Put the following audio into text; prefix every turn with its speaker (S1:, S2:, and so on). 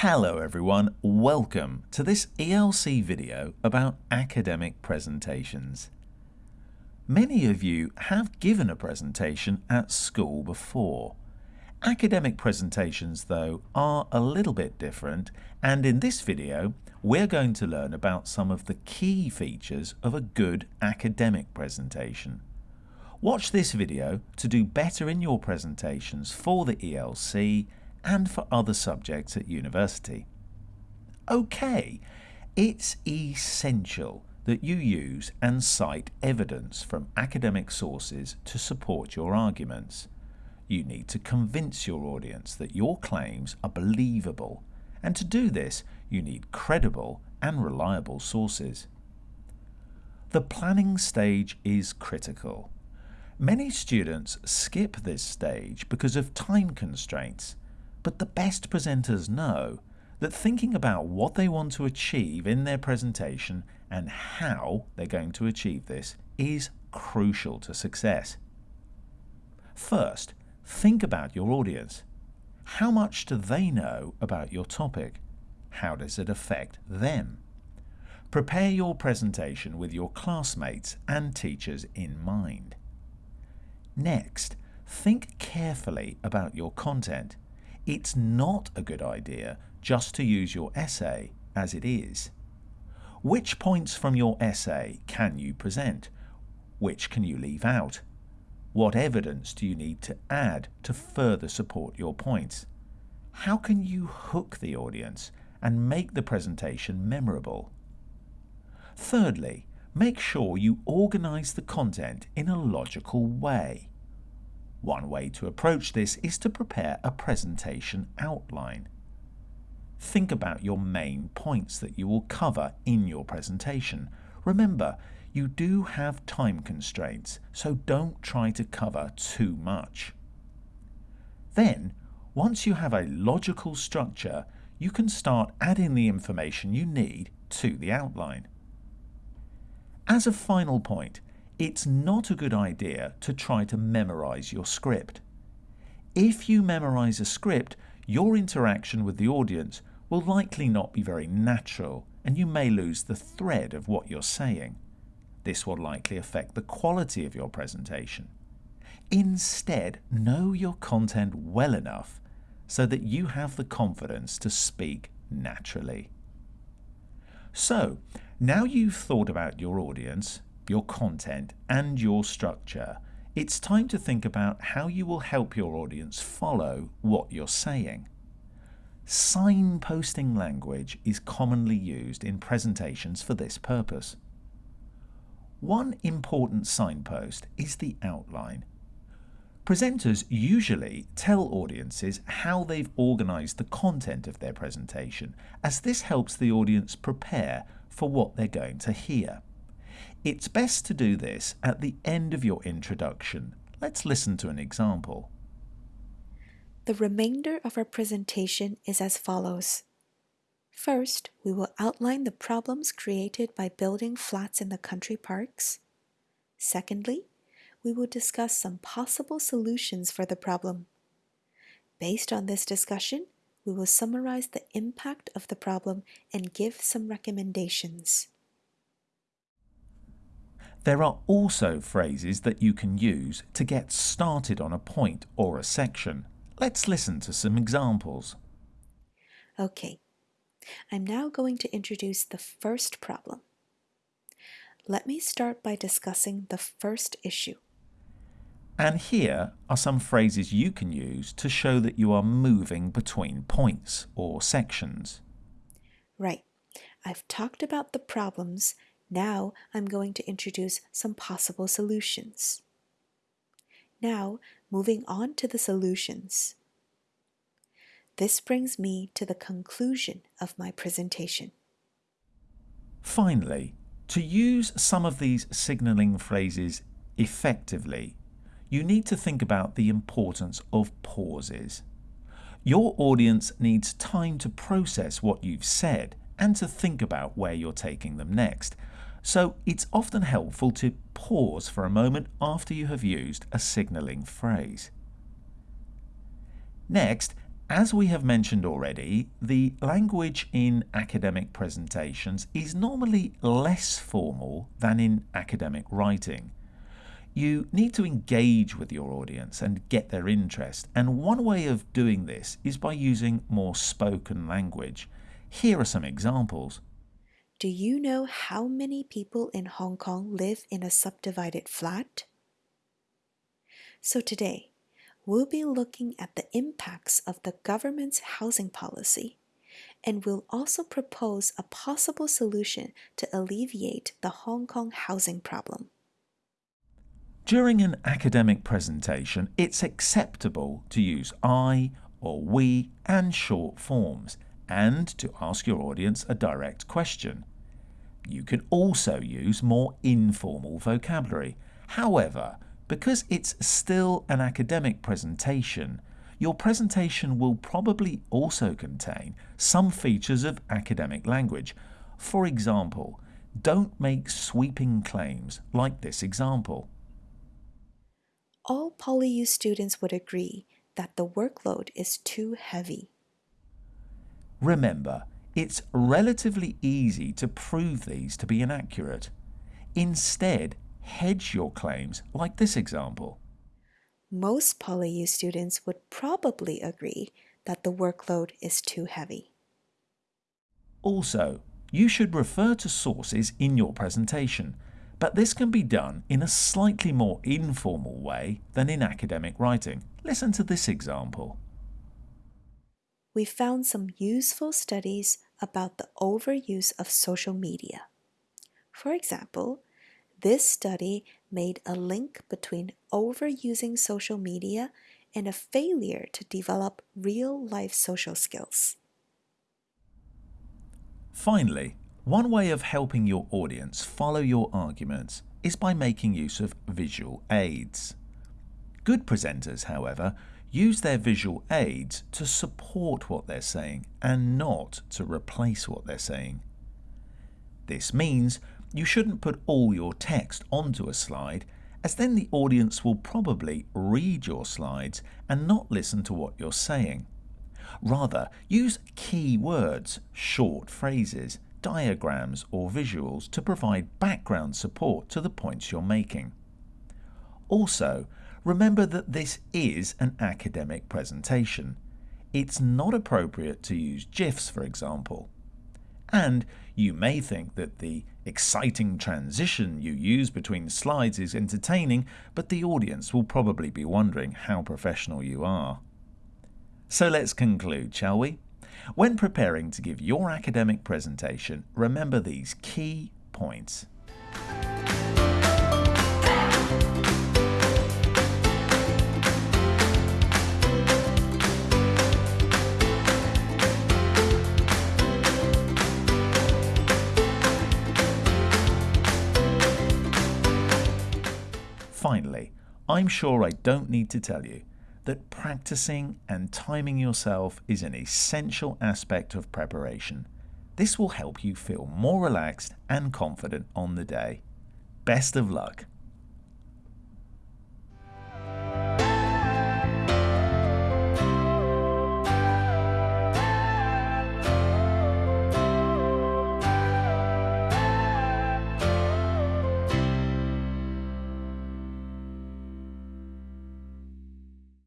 S1: Hello everyone, welcome to this ELC video about academic presentations. Many of you have given a presentation at school before. Academic presentations though are a little bit different and in this video we're going to learn about some of the key features of a good academic presentation. Watch this video to do better in your presentations for the ELC and for other subjects at university. Okay, it's essential that you use and cite evidence from academic sources to support your arguments. You need to convince your audience that your claims are believable, and to do this, you need credible and reliable sources. The planning stage is critical. Many students skip this stage because of time constraints but the best presenters know that thinking about what they want to achieve in their presentation and how they're going to achieve this is crucial to success. First, think about your audience. How much do they know about your topic? How does it affect them? Prepare your presentation with your classmates and teachers in mind. Next, think carefully about your content it's not a good idea just to use your essay as it is. Which points from your essay can you present? Which can you leave out? What evidence do you need to add to further support your points? How can you hook the audience and make the presentation memorable? Thirdly, make sure you organize the content in a logical way. One way to approach this is to prepare a presentation outline. Think about your main points that you will cover in your presentation. Remember, you do have time constraints, so don't try to cover too much. Then, once you have a logical structure, you can start adding the information you need to the outline. As a final point, it's not a good idea to try to memorize your script. If you memorize a script, your interaction with the audience will likely not be very natural and you may lose the thread of what you're saying. This will likely affect the quality of your presentation. Instead, know your content well enough so that you have the confidence to speak naturally. So, now you've thought about your audience your content, and your structure, it's time to think about how you will help your audience follow what you're saying. Signposting language is commonly used in presentations for this purpose. One important signpost is the outline. Presenters usually tell audiences how they've organised the content of their presentation, as this helps the audience prepare for what they're going to hear. It's best to do this at the end of your introduction. Let's listen to an example.
S2: The remainder of our presentation is as follows. First, we will outline the problems created by building flats in the country parks. Secondly, we will discuss some possible solutions for the problem. Based on this discussion, we will summarize the impact of the problem and give some recommendations.
S1: There are also phrases that you can use to get started on a point or a section. Let's listen to some examples.
S2: Okay, I'm now going to introduce the first problem. Let me start by discussing the first issue.
S1: And here are some phrases you can use to show that you are moving between points or sections.
S2: Right. I've talked about the problems now I'm going to introduce some possible solutions. Now, moving on to the solutions. This brings me to the conclusion of my presentation.
S1: Finally, to use some of these signaling phrases effectively, you need to think about the importance of pauses. Your audience needs time to process what you've said and to think about where you're taking them next, so it's often helpful to pause for a moment after you have used a signalling phrase. Next, As we have mentioned already, the language in academic presentations is normally less formal than in academic writing. You need to engage with your audience and get their interest, and one way of doing this is by using more spoken language. Here are some examples.
S2: Do you know how many people in Hong Kong live in a subdivided flat? So today, we'll be looking at the impacts of the government's housing policy, and we'll also propose a possible solution to alleviate the Hong Kong housing problem.
S1: During an academic presentation, it's acceptable to use I or we and short forms and to ask your audience a direct question. You can also use more informal vocabulary. However, because it's still an academic presentation, your presentation will probably also contain some features of academic language. For example, don't make sweeping claims like this example
S2: all PolyU students would agree that the workload is too heavy.
S1: Remember, it's relatively easy to prove these to be inaccurate. Instead, hedge your claims like this example.
S2: Most PolyU students would probably agree that the workload is too heavy.
S1: Also, you should refer to sources in your presentation but this can be done in a slightly more informal way than in academic writing. Listen to this example.
S2: We found some useful studies about the overuse of social media. For example, this study made a link between overusing social media and a failure to develop real life social skills.
S1: Finally, one way of helping your audience follow your arguments is by making use of visual aids. Good presenters, however, use their visual aids to support what they're saying and not to replace what they're saying. This means you shouldn't put all your text onto a slide as then the audience will probably read your slides and not listen to what you're saying. Rather, use key words, short phrases, diagrams or visuals to provide background support to the points you're making. Also, remember that this is an academic presentation. It's not appropriate to use GIFs, for example. And you may think that the exciting transition you use between slides is entertaining, but the audience will probably be wondering how professional you are. So let's conclude, shall we? When preparing to give your academic presentation, remember these key points. Finally, I'm sure I don't need to tell you that practicing and timing yourself is an essential aspect of preparation. This will help you feel more relaxed and confident on the day. Best of luck!